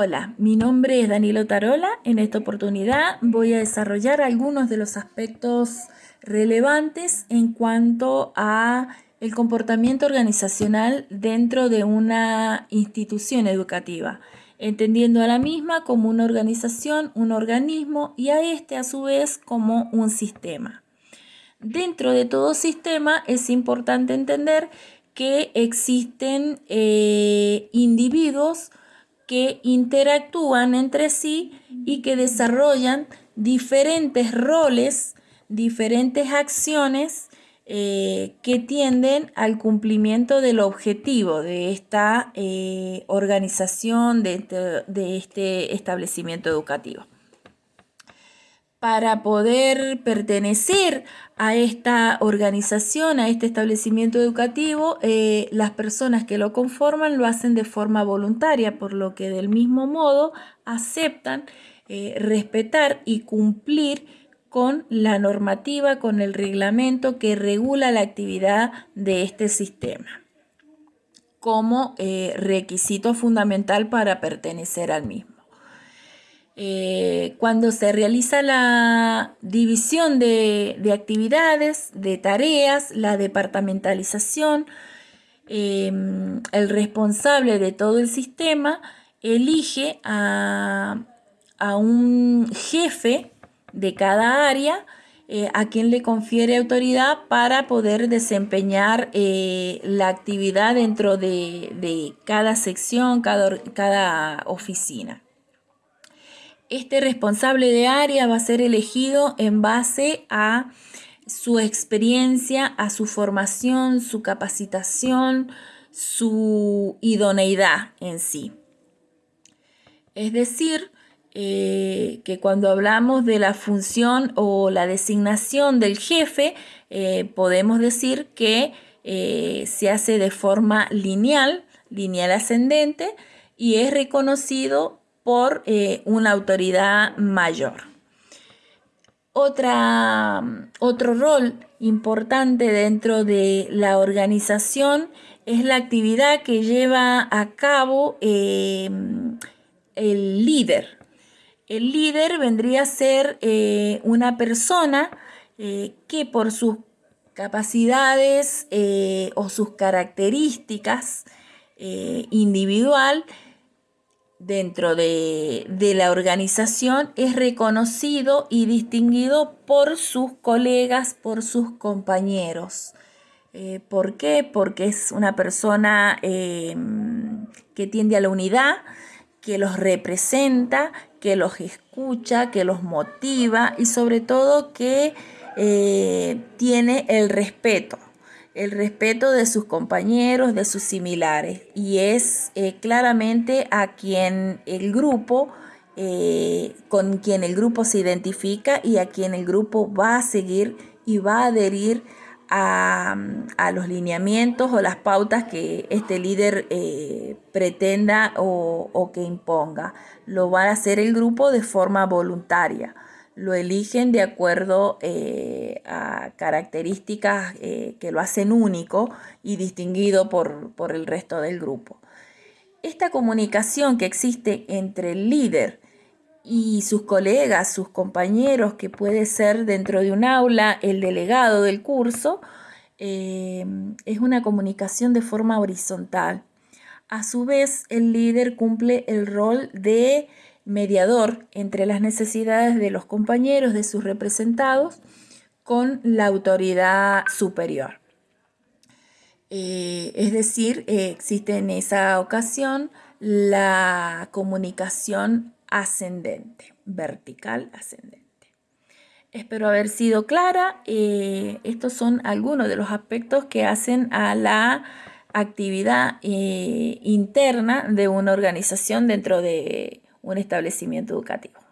Hola, mi nombre es Danilo Tarola. En esta oportunidad voy a desarrollar algunos de los aspectos relevantes en cuanto a el comportamiento organizacional dentro de una institución educativa, entendiendo a la misma como una organización, un organismo y a este a su vez como un sistema. Dentro de todo sistema es importante entender que existen eh, individuos que interactúan entre sí y que desarrollan diferentes roles, diferentes acciones eh, que tienden al cumplimiento del objetivo de esta eh, organización, de este establecimiento educativo para poder pertenecer a esta organización, a este establecimiento educativo, eh, las personas que lo conforman lo hacen de forma voluntaria, por lo que del mismo modo aceptan eh, respetar y cumplir con la normativa, con el reglamento que regula la actividad de este sistema como eh, requisito fundamental para pertenecer al mismo. Eh, cuando se realiza la división de, actividades, de tareas, la departamentalización, em, el responsable de todo el sistema elige a, un jefe de cada área eh, a quien le confiere autoridad para poder desempeñar eh, la actividad dentro de, cada sección, cada oficina. Este responsable de área va a ser elegido en base a su experiencia, a su formación, su capacitación, su idoneidad en sí. Es decir, eh, que cuando hablamos de la función o la designación del jefe, eh, podemos decir que eh, se hace de forma lineal, lineal ascendente, y es reconocido por eh, una autoridad mayor. Otra, otro rol importante dentro de la organización es la actividad que lleva a cabo eh, el líder. El líder vendría a ser eh, una persona que por sus capacidades o sus características individual dentro de, la organización es reconocido y distinguido por sus colegas, por sus compañeros. Eh, ¿Por qué? Porque es una persona em, que tiende a la unidad, que los representa, que los escucha, que los motiva y sobre todo que eh, tiene el respeto el respeto de sus compañeros, de sus similares, y es eh, claramente a quien el grupo, eh, con quien el grupo se identifica y a quien el grupo va a seguir y va a adherir a, los lineamientos o las pautas que este líder eh, pretenda o, o que imponga. Lo va a hacer el grupo de forma voluntaria lo eligen de acuerdo eh, a características eh, que lo hacen único y distinguido por, por, el resto del grupo. Esta comunicación que existe entre el líder y sus colegas, sus compañeros, que puede ser dentro de un aula el delegado del curso, eh, es una comunicación de forma horizontal. A su vez, el líder cumple el rol de mediador entre las necesidades de los compañeros, de sus representados, con la autoridad superior. Eh, es decir, eh, existe en esa ocasión la comunicación ascendente, vertical ascendente. Espero haber sido clara. Eh, estos son algunos de los aspectos que hacen a la actividad interna de una organización dentro de un establecimiento educativo.